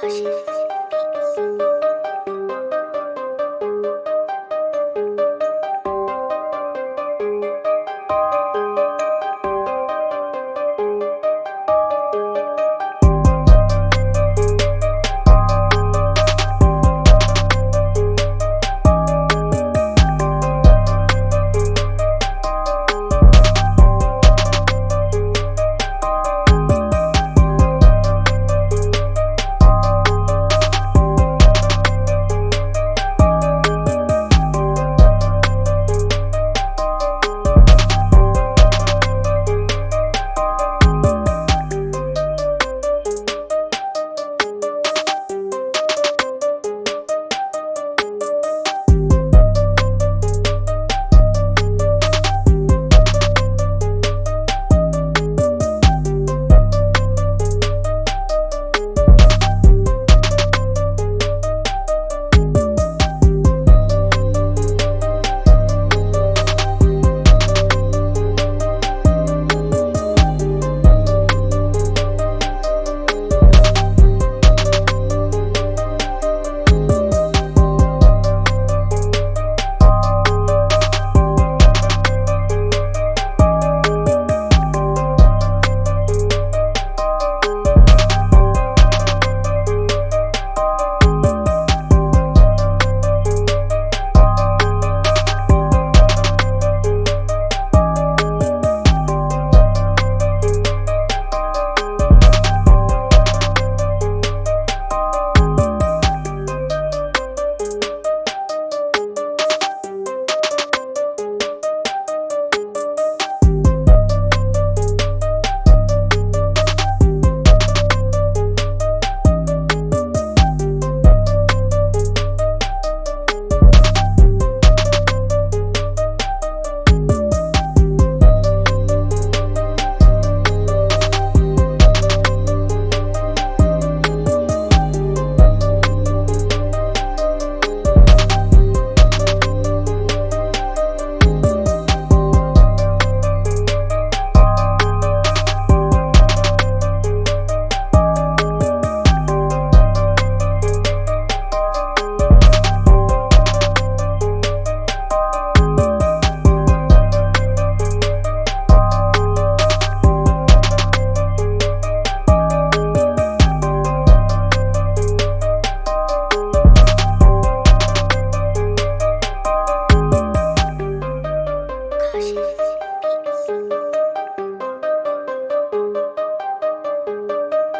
Cautious Beats.